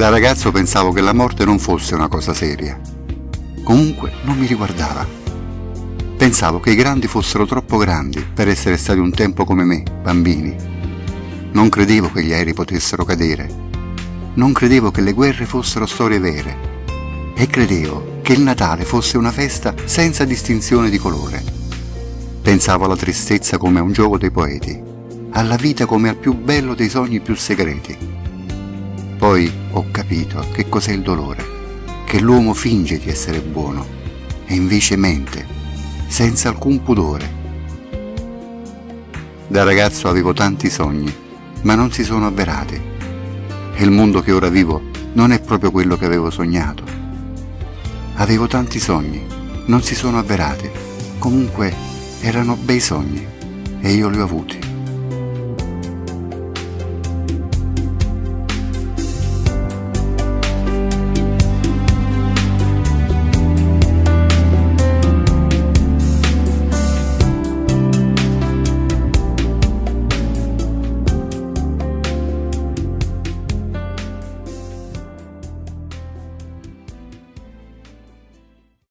Da ragazzo pensavo che la morte non fosse una cosa seria. Comunque non mi riguardava. Pensavo che i grandi fossero troppo grandi per essere stati un tempo come me, bambini. Non credevo che gli aerei potessero cadere. Non credevo che le guerre fossero storie vere. E credevo che il Natale fosse una festa senza distinzione di colore. Pensavo alla tristezza come a un gioco dei poeti, alla vita come al più bello dei sogni più segreti poi ho capito che cos'è il dolore, che l'uomo finge di essere buono e invece mente, senza alcun pudore. Da ragazzo avevo tanti sogni, ma non si sono avverati. E il mondo che ora vivo non è proprio quello che avevo sognato. Avevo tanti sogni, non si sono avverati. Comunque erano bei sogni e io li ho avuti.